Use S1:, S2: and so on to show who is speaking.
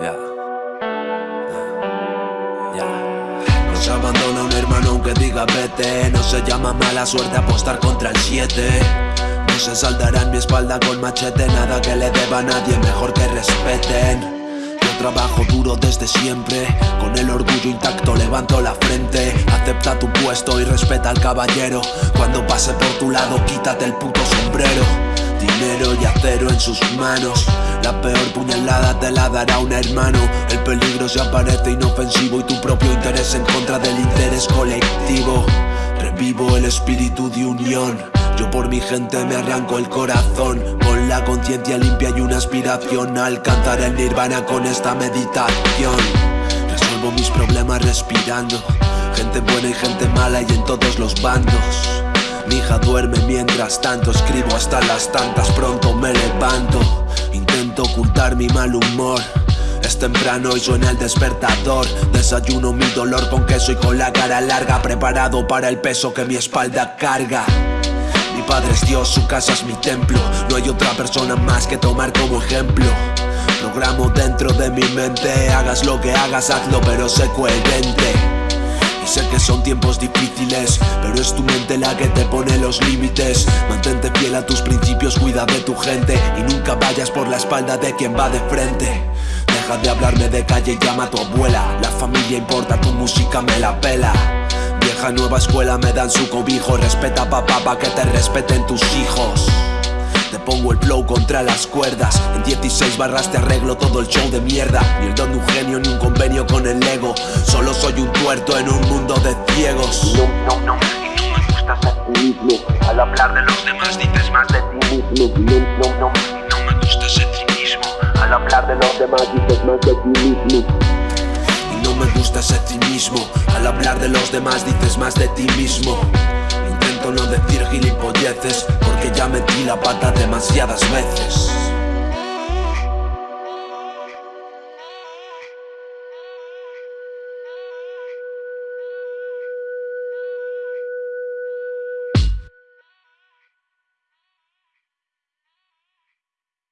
S1: Yeah. Yeah. Nos abandona un hermano aunque diga vete. No se llama mala suerte apostar contra el 7 No se saldará en mi espalda con machete. Nada que le deba a nadie, mejor que respeten. Trabajo duro desde siempre. Con el orgullo intacto levanto la frente. Acepta tu puesto y respeta al caballero. Cuando pase por tu lado quítate el puto sombrero. Dinero y acero en sus manos. La peor puñalada te la dará un hermano. El peligro se aparece inofensivo Y tu propio interés en contra del interés colectivo. Revivo el espíritu de unión. Yo por mi gente me arranco el corazón. Con la conciencia limpia y una aspiración alcanzar el nirvana con esta meditación. Resuelvo mis problemas respirando. Gente buena y gente mala y en todos los bandos mi hija duerme mientras tanto Escribo hasta las tantas, pronto me levanto. Intento ocultar mi mal humor. Es temprano y suena el despertador. Desayuno mi dolor con queso y con la cara larga Preparado para el peso que mi espalda carga. Mi padre es Dios, su casa es mi templo. No hay otra persona más que tomar como ejemplo. Programo dentro de mi mente Hagas lo que hagas, hazlo pero sé coherente Sé que son tiempos difíciles, pero es tu mente la que te pone los límites. Mantente fiel a tus principios, cuida de tu gente Y nunca vayas por la espalda de quien va de frente. Deja de hablarme de calle y llama a tu abuela. La familia importa, tu música me la pela. Vieja nueva escuela me dan su cobijo. Respeta papá pa' que te respeten tus hijos te pongo el flow contra las cuerdas. En 16 barras te arreglo todo el show de mierda. Ni el don de un genio ni un convenio con el ego. Solo soy un tuerto en un mundo de ciegos.
S2: No, no, no, y no me gusta ser mismo. Al hablar de los demás dices más de ti mismo. No, no, no, y no me gusta ser ti mismo. Al hablar de los demás dices más de ti mismo.
S1: Y no me gusta ser ti mismo. Al hablar de los demás dices más de ti mismo. No decir gilipolleces ya metí la pata demasiadas veces